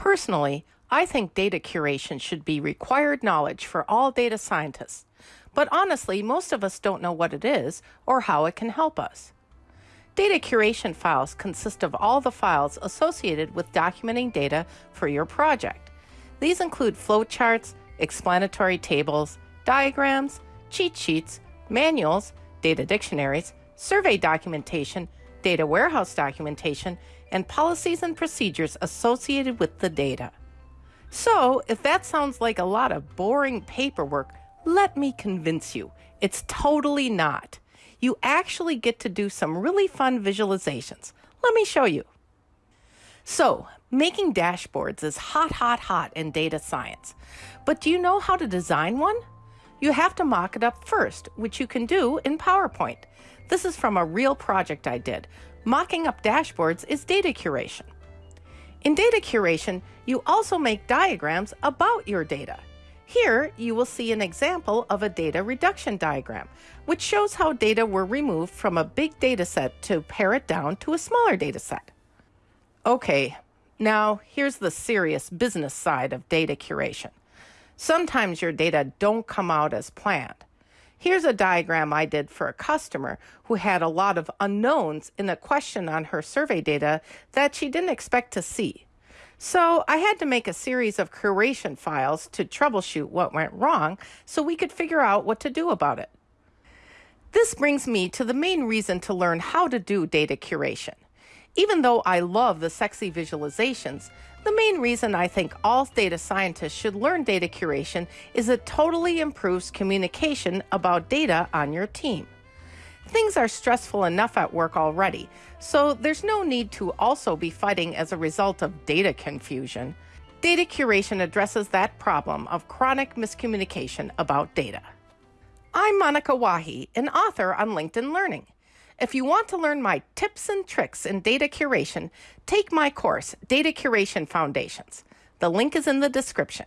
Personally, I think data curation should be required knowledge for all data scientists. But honestly, most of us don't know what it is or how it can help us. Data curation files consist of all the files associated with documenting data for your project. These include flowcharts, explanatory tables, diagrams, cheat sheets, manuals, data dictionaries, survey documentation, data warehouse documentation, and policies and procedures associated with the data. So, if that sounds like a lot of boring paperwork, let me convince you, it's totally not. You actually get to do some really fun visualizations. Let me show you. So, making dashboards is hot, hot, hot in data science. But do you know how to design one? You have to mock it up first, which you can do in PowerPoint. This is from a real project I did. Mocking up dashboards is data curation. In data curation, you also make diagrams about your data. Here, you will see an example of a data reduction diagram, which shows how data were removed from a big data set to pare it down to a smaller data set. Okay, now here's the serious business side of data curation. Sometimes your data don't come out as planned. Here's a diagram I did for a customer who had a lot of unknowns in a question on her survey data that she didn't expect to see. So I had to make a series of curation files to troubleshoot what went wrong so we could figure out what to do about it. This brings me to the main reason to learn how to do data curation. Even though I love the sexy visualizations, the main reason I think all data scientists should learn data curation is it totally improves communication about data on your team. Things are stressful enough at work already, so there's no need to also be fighting as a result of data confusion. Data curation addresses that problem of chronic miscommunication about data. I'm Monika Wahi, an author on LinkedIn Learning. If you want to learn my tips and tricks in data curation, take my course, Data Curation Foundations. The link is in the description.